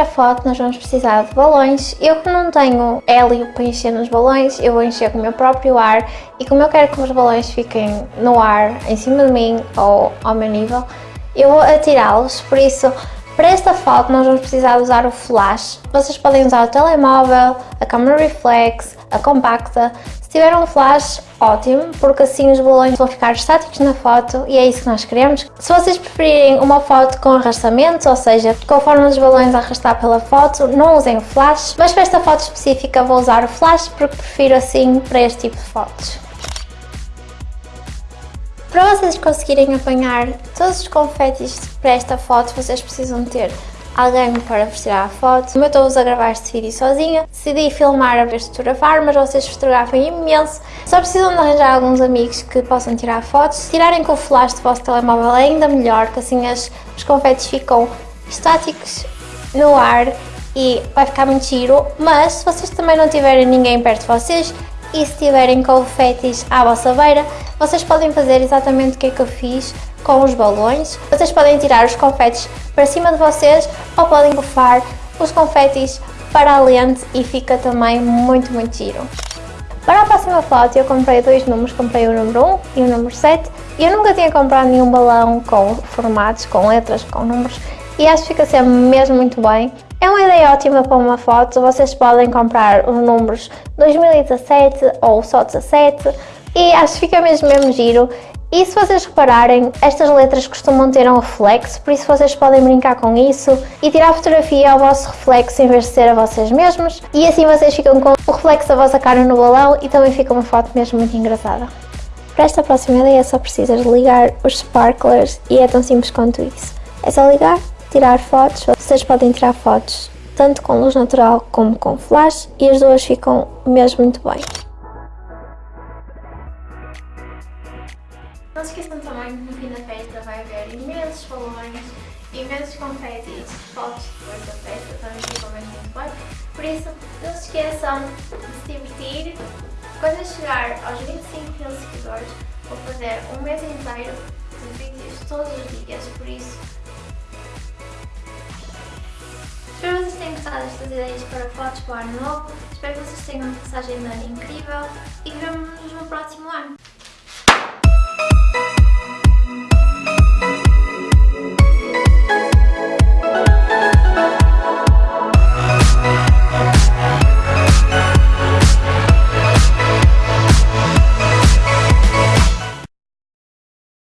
primeira foto nós vamos precisar de balões. Eu que não tenho hélio para encher nos balões, eu vou encher com o meu próprio ar e como eu quero que os balões fiquem no ar, em cima de mim ou ao meu nível, eu vou atirá-los, por isso para esta foto nós vamos precisar usar o flash. Vocês podem usar o telemóvel, a câmera reflex, a compacta. Se tiver um flash, ótimo, porque assim os balões vão ficar estáticos na foto e é isso que nós queremos. Se vocês preferirem uma foto com arrastamentos, ou seja, conforme os balões arrastar pela foto, não usem o flash, mas para esta foto específica vou usar o flash porque prefiro assim para este tipo de fotos. Para vocês conseguirem apanhar todos os confetes para esta foto, vocês precisam ter alguém para vos tirar a foto. Como eu estou a gravar este vídeo sozinha, decidi filmar a vez de fotografar, mas vocês fotografam imenso. Só precisam de arranjar alguns amigos que possam tirar fotos. Se tirarem com o flash do vosso telemóvel é ainda melhor, que assim as, os confetes ficam estáticos no ar e vai ficar muito giro. Mas se vocês também não tiverem ninguém perto de vocês, e se tiverem confetes à vossa beira, vocês podem fazer exatamente o que é que eu fiz com os balões. Vocês podem tirar os confetes para cima de vocês ou podem bufar os confetes para a lente e fica também muito, muito giro. Para a próxima foto eu comprei dois números, comprei o número 1 e o número 7 e eu nunca tinha comprado nenhum balão com formatos, com letras, com números e acho que fica sempre mesmo muito bem. É uma ideia ótima para uma foto, vocês podem comprar os números 2017 ou só 17 e acho que fica mesmo mesmo giro. E se vocês repararem, estas letras costumam ter um reflexo, por isso vocês podem brincar com isso e tirar fotografia ao vosso reflexo em vez de ser a vocês mesmos. E assim vocês ficam com o reflexo da vossa cara no balão e também fica uma foto mesmo muito engraçada. Para esta próxima ideia só precisas ligar os sparklers e é tão simples quanto isso. É só ligar tirar fotos. Vocês podem tirar fotos tanto com luz natural como com flash e as duas ficam mesmo muito bem. Não se esqueçam também que no fim da festa vai haver imensos balões, imensos confetes, fotos depois da festa também ficam mesmo muito bem. Por isso, não se esqueçam de se divertir. Quando chegar aos 25 mil seguidores, vou fazer um mês inteiro de vídeos todos os dias, por isso destas ideias para fotos para o ano novo. Espero que vocês tenham uma passagem de ano incrível e vemos-nos no próximo ano.